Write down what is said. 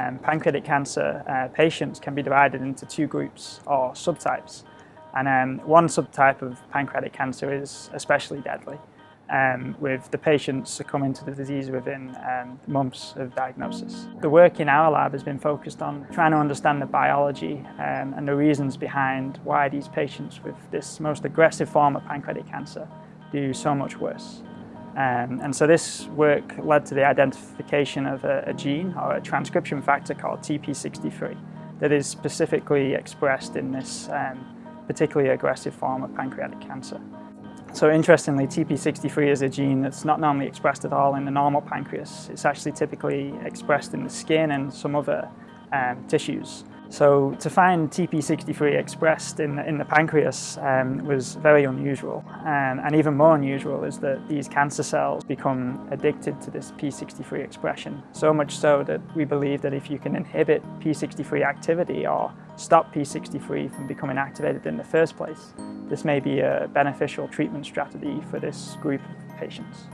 um, pancreatic cancer uh, patients can be divided into two groups or subtypes. And um, one subtype of pancreatic cancer is especially deadly, um, with the patients succumbing to the disease within um, months of diagnosis. The work in our lab has been focused on trying to understand the biology um, and the reasons behind why these patients with this most aggressive form of pancreatic cancer do so much worse. Um, and so this work led to the identification of a, a, gene or a transcription factor called TP63 that is specifically expressed in this um, particularly aggressive form of pancreatic cancer. So interestingly, TP63 is a gene that's not normally expressed at all in the normal pancreas. It's actually typically expressed in the skin and some other um, tissues. So to find TP63 expressed in the, in the pancreas um, was very unusual. Um, and even more unusual is that these cancer cells become addicted to this P63 expression. So much so that we believe that if you can inhibit P63 activity or stop P63 from becoming activated in the first place, this may be a beneficial treatment strategy for this group of patients.